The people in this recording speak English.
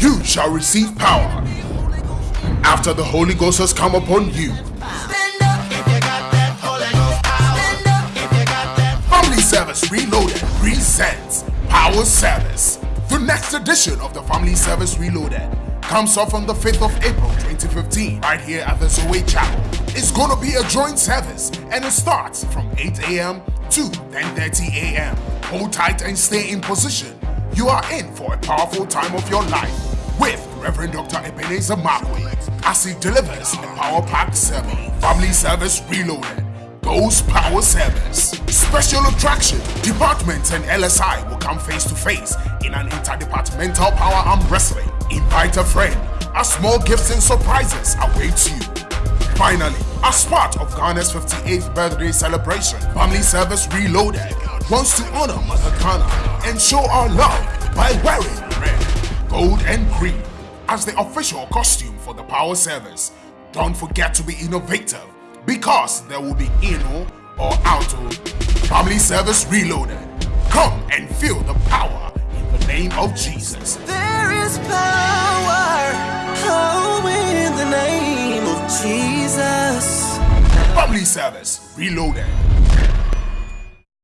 you shall receive power after the Holy Ghost has come upon you. Family Service Reloaded presents Power Service. The next edition of the Family Service Reloaded comes off on the 5th of April 2015 right here at the Zoe Chapel. It's gonna be a joint service and it starts from 8 a.m. to 10.30 a.m. Hold tight and stay in position. You are in for a powerful time of your life with Reverend Dr. Ebenezer Markwei as he delivers a power packed sermon. Family Service Reloaded. Ghost Power Service. Special attraction. Departments and LSI will come face to face in an interdepartmental power arm wrestling. Invite a friend. A small gifts and surprises await you. Finally, as part of Ghana's 58th birthday celebration, Family Service Reloaded wants to honor Mother Ghana and show our love by wearing red, gold, and green as the official costume for the power service. Don't forget to be innovative because there will be Ino or Auto Family Service Reloaded. Come and feel the power in the name of Jesus. There is power oh, in the name of Jesus. Family Service Reloaded.